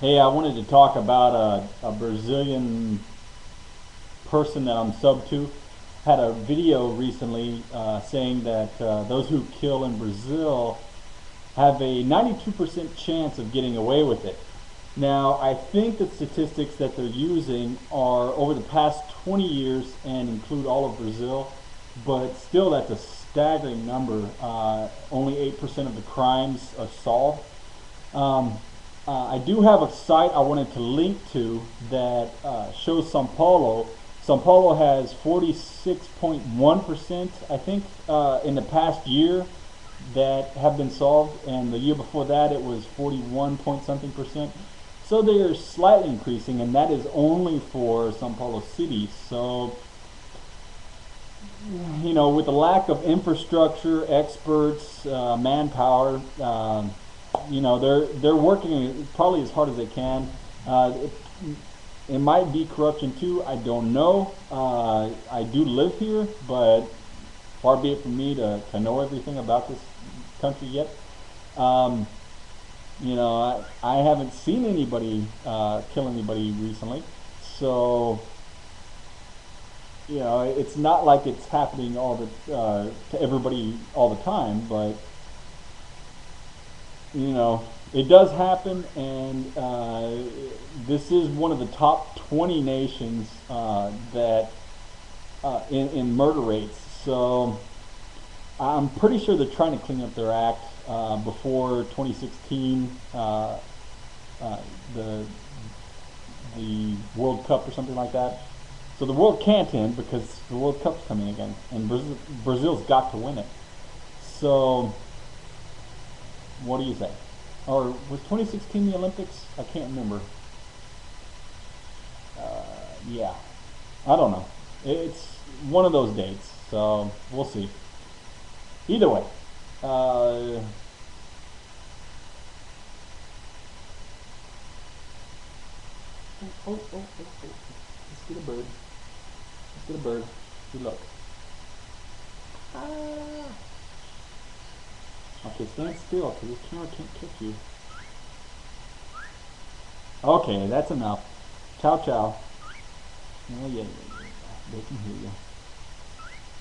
Hey, I wanted to talk about a, a Brazilian person that I'm sub to. Had a video recently uh, saying that uh, those who kill in Brazil have a 92% chance of getting away with it. Now, I think the statistics that they're using are over the past 20 years and include all of Brazil, but still that's a staggering number. Uh, only 8% of the crimes are solved. Um, uh, I do have a site I wanted to link to that uh, shows Sao Paulo. Sao Paulo has 46.1%, I think, uh, in the past year that have been solved, and the year before that it was 41 point something percent. So they are slightly increasing, and that is only for Sao Paulo City. So, you know, with the lack of infrastructure, experts, uh, manpower, um, you know, they're they're working probably as hard as they can. Uh, it, it, might be corruption too. I don't know. Uh, I do live here, but far be it from me to, to know everything about this country yet. Um, you know, I, I haven't seen anybody uh, kill anybody recently, so you know, it's not like it's happening all the uh, to everybody all the time, but you know, it does happen, and uh, this is one of the top 20 nations uh, that uh, in, in murder rates. So I'm pretty sure they're trying to clean up their act uh, before 2016, uh, uh, the the World Cup or something like that. So the world can't end because the World Cup's coming again, and Brazil, Brazil's got to win it. So what do you say? Or was 2016 the Olympics? I can't remember. Uh, yeah, I don't know. It's one of those dates, so we'll see. Either way, uh, oh, oh, oh, oh, oh. Let's get a bird. Let's get a bird. Good luck. Ah. Okay, stand still, because this camera can't kick you. Okay, that's enough. Ciao, ciao. Oh, yeah, yeah, yeah. They can hear you.